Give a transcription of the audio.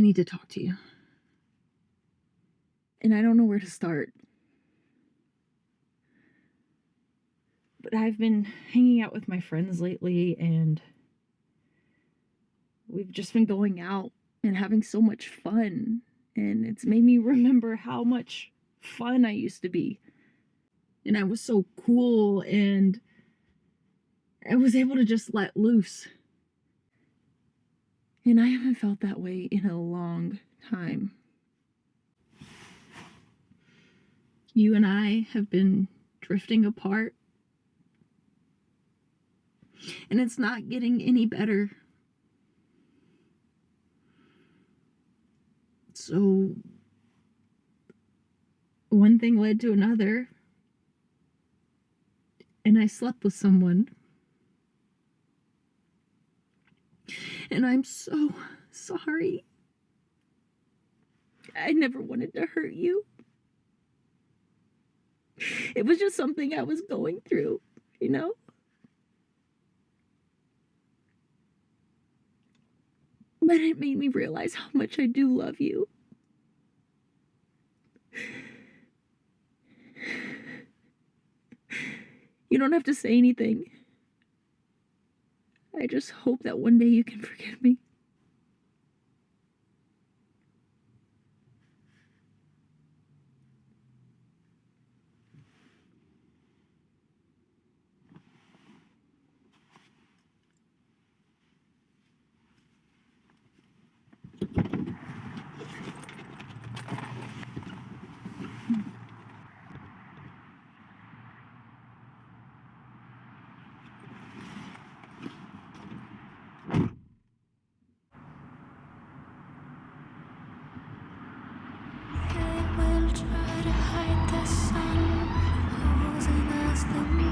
need to talk to you. And I don't know where to start. But I've been hanging out with my friends lately and we've just been going out and having so much fun. And it's made me remember how much fun I used to be. And I was so cool and I was able to just let loose. And I haven't felt that way in a long time. You and I have been drifting apart. And it's not getting any better. So, one thing led to another. And I slept with someone. And I'm so sorry. I never wanted to hurt you. It was just something I was going through, you know? But it made me realize how much I do love you. You don't have to say anything. I just hope that one day you can forgive me. Sun, posing as the.